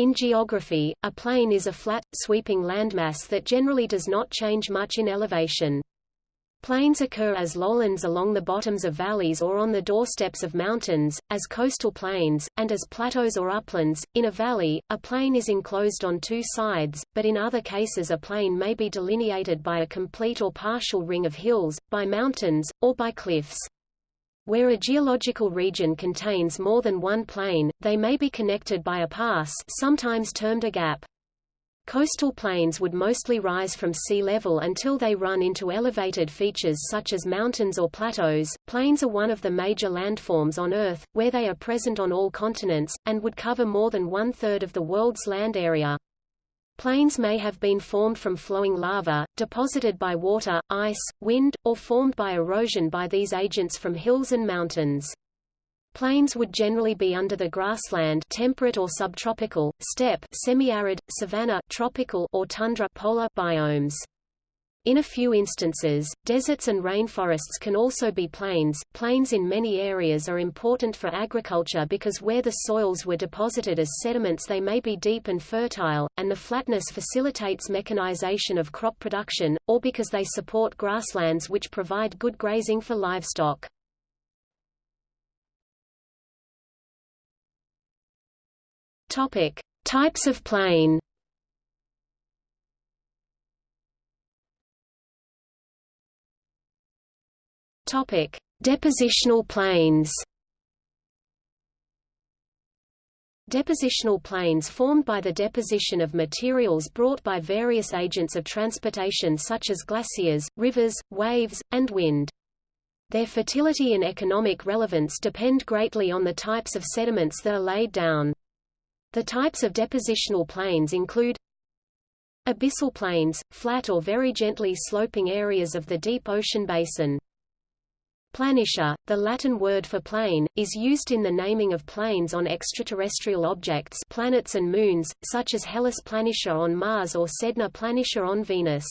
In geography, a plain is a flat, sweeping landmass that generally does not change much in elevation. Plains occur as lowlands along the bottoms of valleys or on the doorsteps of mountains, as coastal plains, and as plateaus or uplands. In a valley, a plain is enclosed on two sides, but in other cases a plain may be delineated by a complete or partial ring of hills, by mountains, or by cliffs. Where a geological region contains more than one plain, they may be connected by a pass sometimes termed a gap. Coastal plains would mostly rise from sea level until they run into elevated features such as mountains or plateaus. Plains are one of the major landforms on Earth, where they are present on all continents, and would cover more than one-third of the world's land area. Plains may have been formed from flowing lava, deposited by water, ice, wind, or formed by erosion by these agents from hills and mountains. Plains would generally be under the grassland temperate or subtropical, steppe semi-arid, savanna tropical or tundra polar biomes. In a few instances, deserts and rainforests can also be plains. Plains in many areas are important for agriculture because where the soils were deposited as sediments they may be deep and fertile, and the flatness facilitates mechanization of crop production, or because they support grasslands which provide good grazing for livestock. Topic: Types of plain. Topic: Depositional plains. Depositional plains formed by the deposition of materials brought by various agents of transportation such as glaciers, rivers, waves, and wind. Their fertility and economic relevance depend greatly on the types of sediments that are laid down. The types of depositional plains include Abyssal plains, flat or very gently sloping areas of the deep ocean basin. Planitia, the Latin word for plain, is used in the naming of plains on extraterrestrial objects planets and moons, such as Hellas Planitia on Mars or Sedna Planitia on Venus.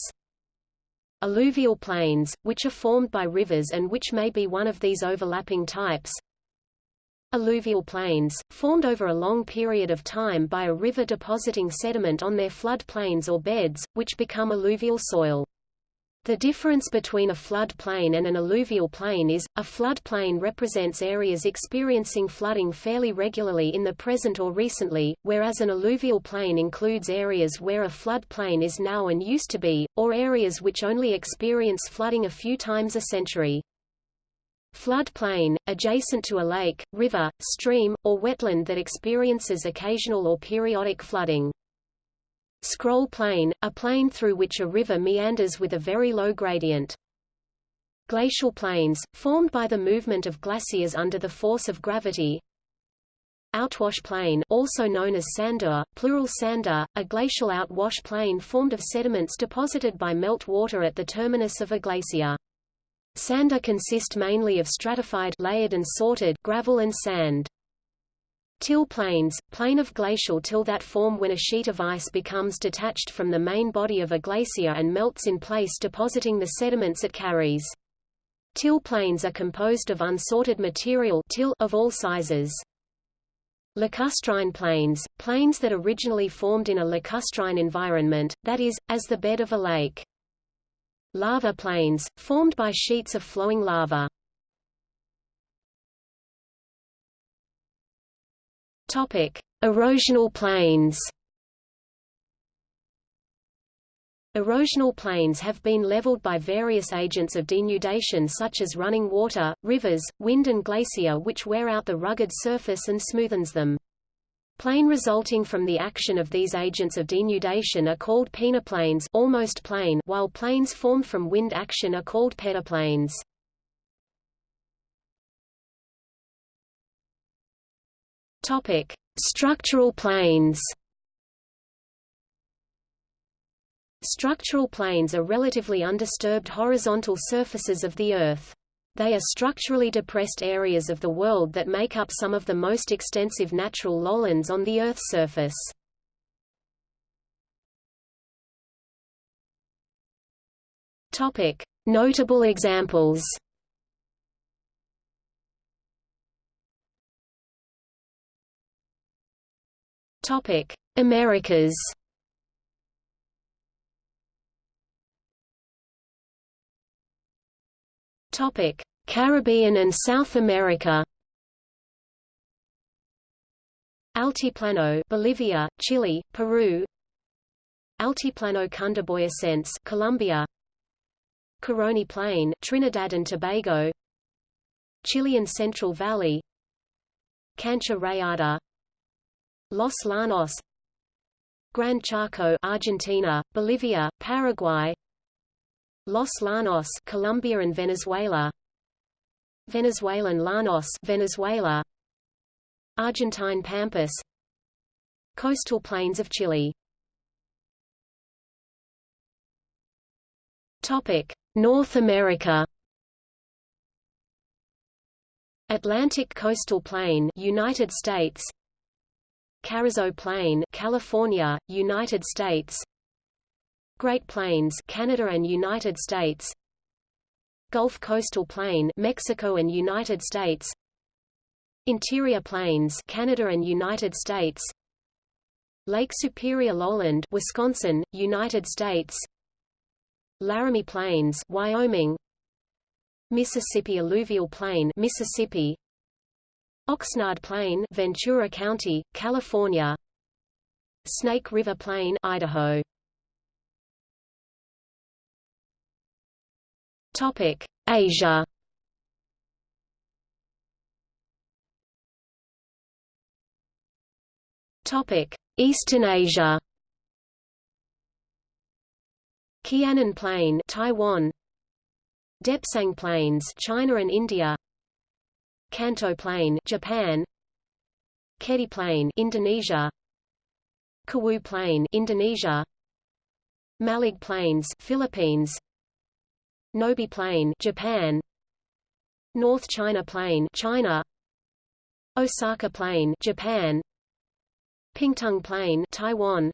Alluvial plains, which are formed by rivers and which may be one of these overlapping types. Alluvial plains, formed over a long period of time by a river depositing sediment on their flood plains or beds, which become alluvial soil. The difference between a flood plain and an alluvial plain is, a flood plain represents areas experiencing flooding fairly regularly in the present or recently, whereas an alluvial plain includes areas where a flood plain is now and used to be, or areas which only experience flooding a few times a century. Flood plain, adjacent to a lake, river, stream, or wetland that experiences occasional or periodic flooding. Scroll plain, a plain through which a river meanders with a very low gradient. Glacial plains, formed by the movement of glaciers under the force of gravity. Outwash plain also known as sandur, plural sander, a glacial outwash plain formed of sediments deposited by melt water at the terminus of a glacier. Sander consist mainly of stratified layered and sorted gravel and sand. Till plains, plain of glacial till that form when a sheet of ice becomes detached from the main body of a glacier and melts in place depositing the sediments it carries. Till plains are composed of unsorted material till of all sizes. Lacustrine plains, plains that originally formed in a lacustrine environment, that is, as the bed of a lake. Lava plains, formed by sheets of flowing lava. Topic: Erosional plains. Erosional plains have been leveled by various agents of denudation such as running water, rivers, wind and glacier which wear out the rugged surface and smoothens them. Plain resulting from the action of these agents of denudation are called peneplains almost plain, while plains formed from wind action are called peneplains. Topic: Structural plains. Structural plains are relatively undisturbed horizontal surfaces of the Earth. They are structurally depressed areas of the world that make up some of the most extensive natural lowlands on the Earth's surface. Notable examples. Topic: Americas. Topic: Caribbean and South America. Altiplano, Bolivia, Chile, Peru. Altiplano Cundiboyacense, Colombia. Caroni Plain, Trinidad and Tobago. Chilean Central Valley. Cancha Rayada. Los Llanos. Gran Chaco, Argentina, Bolivia, Paraguay. Los Llanos, Colombia and Venezuela. Venezuelan Llanos, Venezuela. Argentine Pampas. Coastal plains of Chile. Topic: North America. Atlantic Coastal Plain, United States. Carrizo Plain, California, United States. Great Plains, Canada and United States. Gulf Coastal Plain, Mexico and United States. Interior Plains, Canada and United States. Lake Superior Lowland, Wisconsin, United States. Laramie Plains, Wyoming. Mississippi Alluvial Plain, Mississippi. Oxnard Plain, Ventura County, California. Snake River Plain, Idaho. Topic: Asia. Topic: Eastern Asia. Chianan Plain, Taiwan. Depsang Plains, China and India. Kanto Plain, Japan. Kedu Plain, Indonesia. Kawu Plain, Indonesia. Malig Plains, Philippines. Nobi Plain, Japan. North China Plain, China. Osaka Plain, Japan. Pingtung Plain, Taiwan.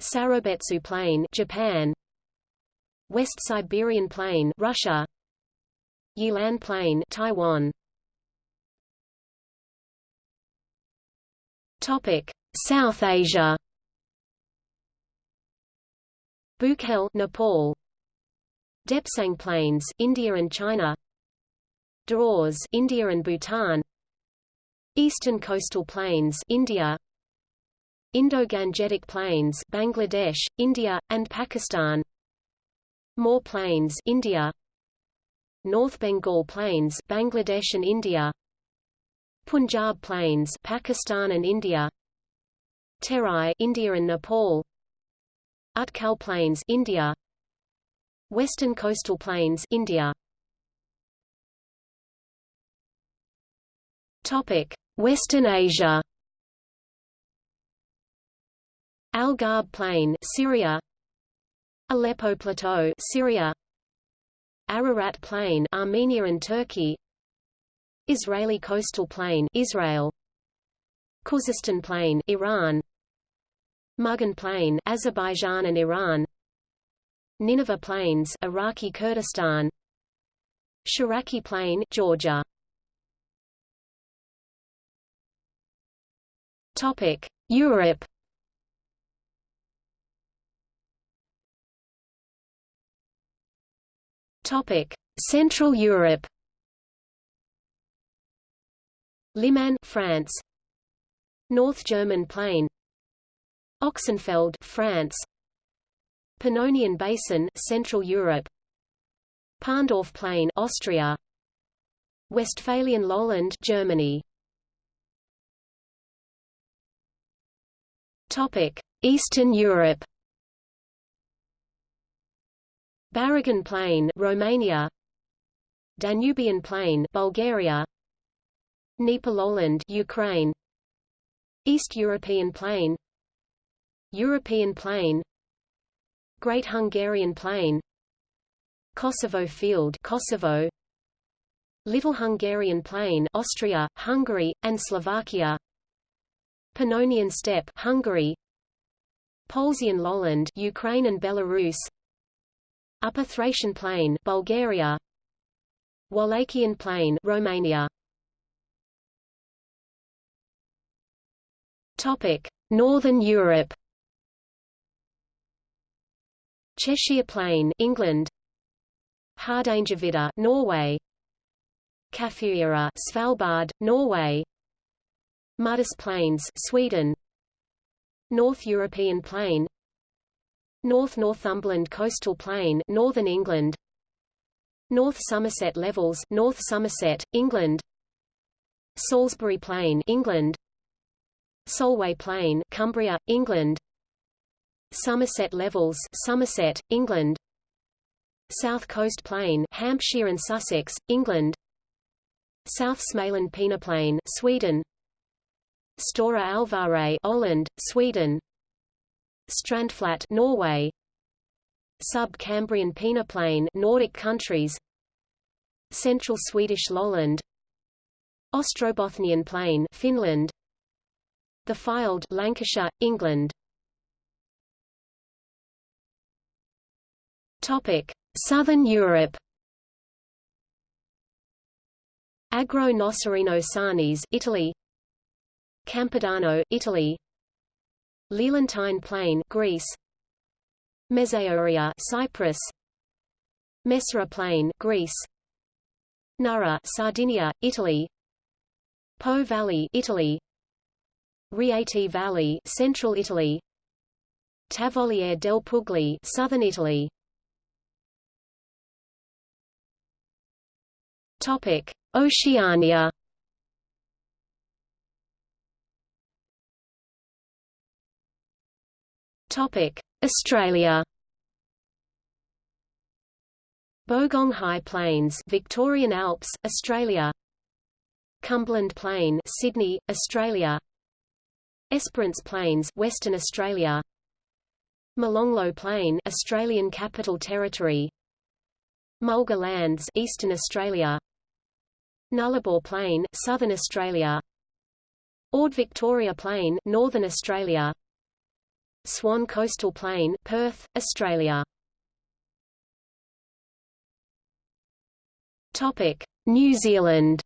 Sarobetsu Plain, Japan. West Siberian Plain, Russia. Yilan Plain, Taiwan. South Asia. Bukhel, Nepal. Depsang Plains, India and China Dooars, India and Bhutan Eastern Coastal Plains, India Indo-Gangetic Plains, Bangladesh, India, and Pakistan More Plains, India North Bengal Plains, Bangladesh and India Punjab Plains, Pakistan and India Terai, India and Nepal Utkal Plains, India Western Coastal Plains, India. Topic: Western Asia. Al Ghab Plain, Syria. Aleppo Plateau, Syria. Ararat Plain, Armenia and Turkey. Israeli Coastal Plain, Israel. Khuzestan Plain, Iran. Mugan Plain, Azerbaijan and Iran. Nineveh Plains, Iraqi Kurdistan. Shiraki Plain, Georgia. Topic: Europe. Topic: Central Europe. Limagne, France. North German Plain. Ochsenfeld, France. Pannonian Basin, Central Europe. Parndorf Plain, Austria. Westphalian Lowland, Germany. Topic: Eastern Europe. Baragan Plain, Romania. Danubian Plain, Bulgaria. Dnieper Lowland, Ukraine. East European Plain. European Plain. Great Hungarian Plain. Kosovo Field Kosovo. Little Hungarian Plain Austria, Hungary, and Slovakia. Pannonian Steppe Hungary. Polesian Lowland Ukraine and Belarus. Upper Thracian Plain Bulgaria. Wallachian Plain Romania Northern Europe. Cheshire Plain, England. Hardangervidda, Norway. Kaffiøra, Svalbard, Norway. Muddus Plains, Sweden. North European Plain. North Northumberland Coastal Plain, Northern England. North Somerset Levels, North Somerset, England. Salisbury Plain, England. Solway Plain, Cumbria, England. Somerset Levels, Somerset, England. South Coast Plain, Hampshire and Sussex, England. South Smaland Peneplain, Sweden. Stora Alvaret, Öland, Sweden. Strandflat, Norway. Sub-Cambrian Peneplain, Nordic countries. Central Swedish lowland. Ostrobothnian Plain, Finland. The Fylde, Lancashire, England. Topic: Southern Europe. Agro Nocerino Sarnese, Italy. Campidano, Italy. Lelantine Plain, Greece. Mesaoria, Cyprus. Messara Plain, Greece. Nara, Sardinia, Italy. Po Valley, Italy. Rieti Valley, Central Italy. Tavoliere del Pugli, Southern Italy. Topic: Oceania. Topic: Australia. Bogong High Plains, Victorian Alps, Australia. Cumberland Plain, Sydney, Australia. Esperance Plains, Western Australia. Molonglo Plain, Australian Capital Territory. Mulga Lands, Eastern Australia. Nullarbor Plain, Southern Australia. Ord Victoria Plain, Northern Australia. Swan Coastal Plain, Perth, Australia. Topic: New Zealand.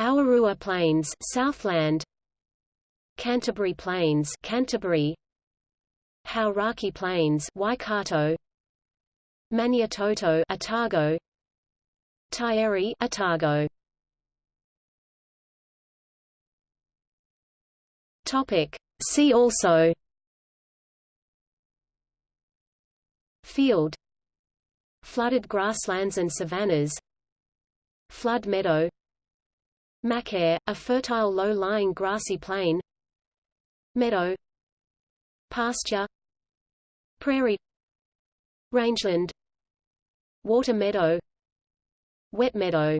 Awarua Plains, Southland. Canterbury Plains, Canterbury. Hauraki Plains, Waikato. Maniototo, Otago. Taieri, Otago. Topic: See also. Field. Flooded grasslands and savannas. Flood meadow. Machair, a fertile low-lying grassy plain. Meadow. Pasture. Prairie. Rangeland. Water meadow. Wet meadow